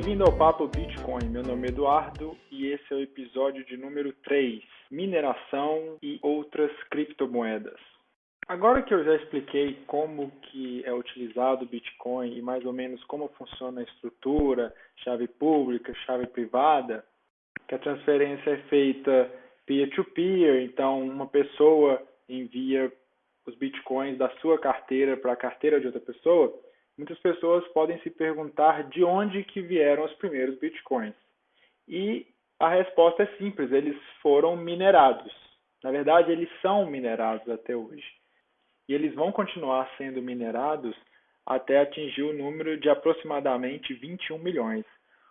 Bem-vindo ao Papo Bitcoin. Meu nome é Eduardo e esse é o episódio de número 3, mineração e outras criptomoedas. Agora que eu já expliquei como que é utilizado o Bitcoin e mais ou menos como funciona a estrutura, chave pública, chave privada, que a transferência é feita peer-to-peer, -peer, então uma pessoa envia os bitcoins da sua carteira para a carteira de outra pessoa, muitas pessoas podem se perguntar de onde que vieram os primeiros bitcoins. E a resposta é simples, eles foram minerados. Na verdade, eles são minerados até hoje. E eles vão continuar sendo minerados até atingir o número de aproximadamente 21 milhões.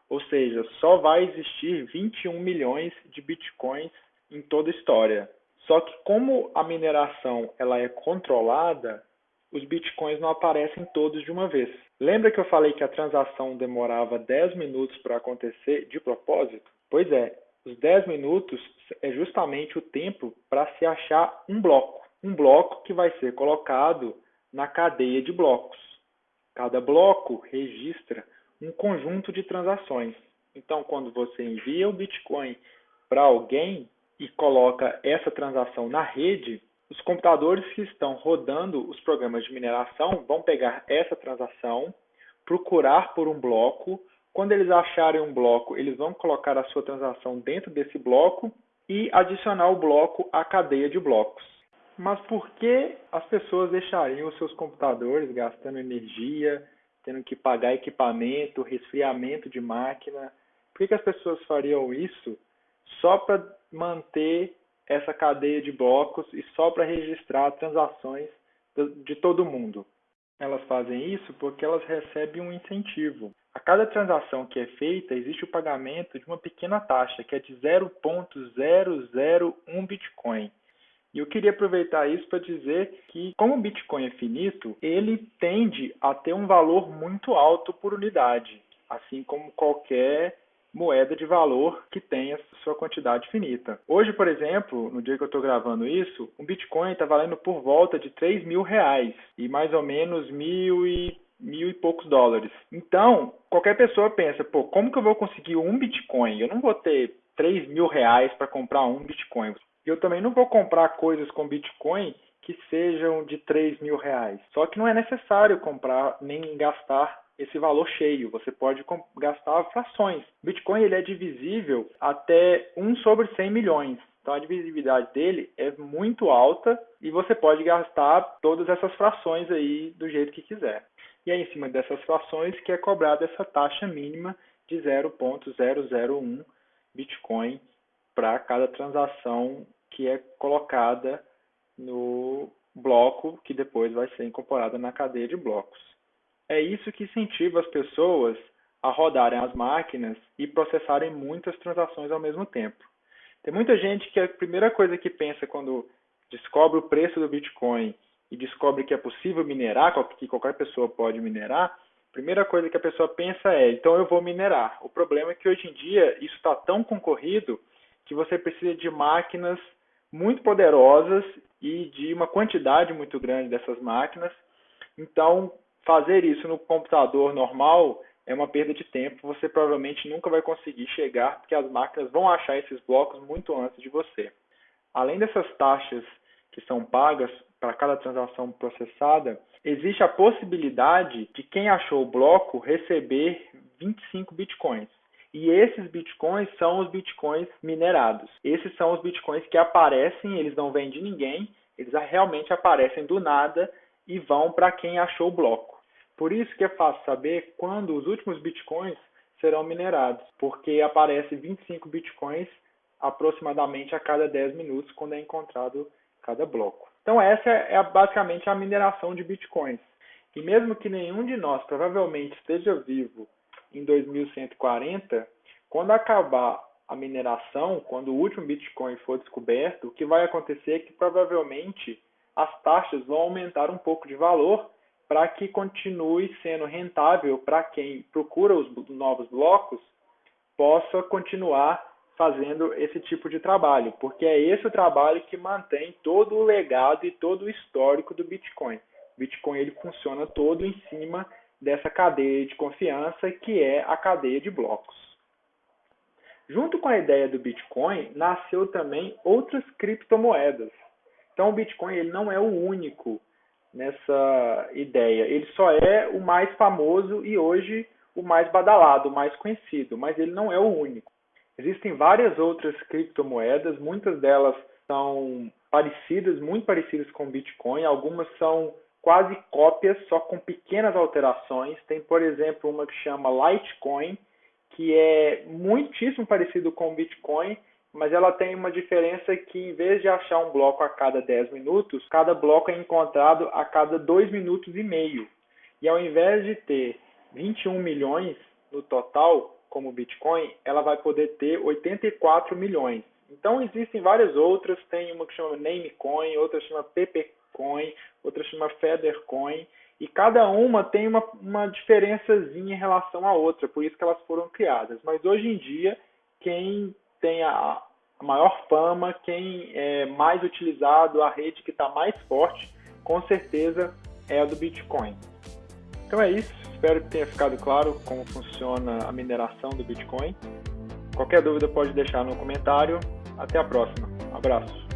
Ou seja, só vai existir 21 milhões de bitcoins em toda a história. Só que como a mineração ela é controlada, os bitcoins não aparecem todos de uma vez. Lembra que eu falei que a transação demorava 10 minutos para acontecer de propósito? Pois é, os 10 minutos é justamente o tempo para se achar um bloco. Um bloco que vai ser colocado na cadeia de blocos. Cada bloco registra um conjunto de transações. Então, quando você envia o Bitcoin para alguém e coloca essa transação na rede, os computadores que estão rodando os programas de mineração vão pegar essa transação, procurar por um bloco. Quando eles acharem um bloco, eles vão colocar a sua transação dentro desse bloco e adicionar o bloco à cadeia de blocos. Mas por que as pessoas deixariam os seus computadores gastando energia, tendo que pagar equipamento, resfriamento de máquina? Por que as pessoas fariam isso só para manter essa cadeia de blocos e só para registrar transações de todo mundo. Elas fazem isso porque elas recebem um incentivo. A cada transação que é feita, existe o pagamento de uma pequena taxa, que é de 0.001 Bitcoin. E eu queria aproveitar isso para dizer que, como o Bitcoin é finito, ele tende a ter um valor muito alto por unidade, assim como qualquer moeda de valor que tenha sua quantidade finita. Hoje, por exemplo, no dia que eu estou gravando isso, um Bitcoin está valendo por volta de 3 mil reais e mais ou menos mil e mil e poucos dólares. Então, qualquer pessoa pensa, pô, como que eu vou conseguir um Bitcoin? Eu não vou ter 3 mil reais para comprar um Bitcoin. Eu também não vou comprar coisas com Bitcoin que sejam de 3 mil reais. Só que não é necessário comprar nem gastar esse valor cheio. Você pode gastar frações. Bitcoin ele é divisível até 1 sobre 100 milhões. Então a divisibilidade dele é muito alta e você pode gastar todas essas frações aí do jeito que quiser. E é em cima dessas frações que é cobrada essa taxa mínima de 0.001 Bitcoin para cada transação que é colocada no bloco que depois vai ser incorporada na cadeia de blocos. É isso que incentiva as pessoas a rodarem as máquinas e processarem muitas transações ao mesmo tempo. Tem muita gente que a primeira coisa que pensa quando descobre o preço do Bitcoin e descobre que é possível minerar, que qualquer pessoa pode minerar, a primeira coisa que a pessoa pensa é: então eu vou minerar. O problema é que hoje em dia isso está tão concorrido que você precisa de máquinas muito poderosas e de uma quantidade muito grande dessas máquinas. Então, fazer isso no computador normal é uma perda de tempo. Você provavelmente nunca vai conseguir chegar, porque as máquinas vão achar esses blocos muito antes de você. Além dessas taxas que são pagas para cada transação processada, existe a possibilidade de quem achou o bloco receber 25 bitcoins. E esses bitcoins são os bitcoins minerados. Esses são os bitcoins que aparecem, eles não vêm de ninguém, eles realmente aparecem do nada e vão para quem achou o bloco. Por isso que é fácil saber quando os últimos bitcoins serão minerados, porque aparece 25 bitcoins aproximadamente a cada 10 minutos quando é encontrado cada bloco. Então essa é basicamente a mineração de bitcoins. E mesmo que nenhum de nós provavelmente esteja vivo em 2140, quando acabar a mineração, quando o último Bitcoin for descoberto, o que vai acontecer é que provavelmente as taxas vão aumentar um pouco de valor para que continue sendo rentável para quem procura os novos blocos possa continuar fazendo esse tipo de trabalho, porque é esse o trabalho que mantém todo o legado e todo o histórico do Bitcoin. O Bitcoin ele funciona todo em cima dessa cadeia de confiança que é a cadeia de blocos. Junto com a ideia do Bitcoin, nasceu também outras criptomoedas. Então o Bitcoin ele não é o único nessa ideia, ele só é o mais famoso e hoje o mais badalado, o mais conhecido, mas ele não é o único. Existem várias outras criptomoedas, muitas delas são parecidas, muito parecidas com o Bitcoin, algumas são quase cópias, só com pequenas alterações. Tem, por exemplo, uma que chama Litecoin, que é muitíssimo parecido com o Bitcoin, mas ela tem uma diferença que em vez de achar um bloco a cada 10 minutos, cada bloco é encontrado a cada 2 minutos e meio. E ao invés de ter 21 milhões no total, como o Bitcoin, ela vai poder ter 84 milhões. Então existem várias outras, tem uma que chama Namecoin, outra chama Pepecoin, outra chama Feathercoin, e cada uma tem uma, uma diferençazinha em relação à outra, por isso que elas foram criadas. Mas hoje em dia, quem tem a, maior fama, quem é mais utilizado, a rede que está mais forte, com certeza é a do Bitcoin. Então é isso, espero que tenha ficado claro como funciona a mineração do Bitcoin. Qualquer dúvida pode deixar no comentário. Até a próxima. Um abraço.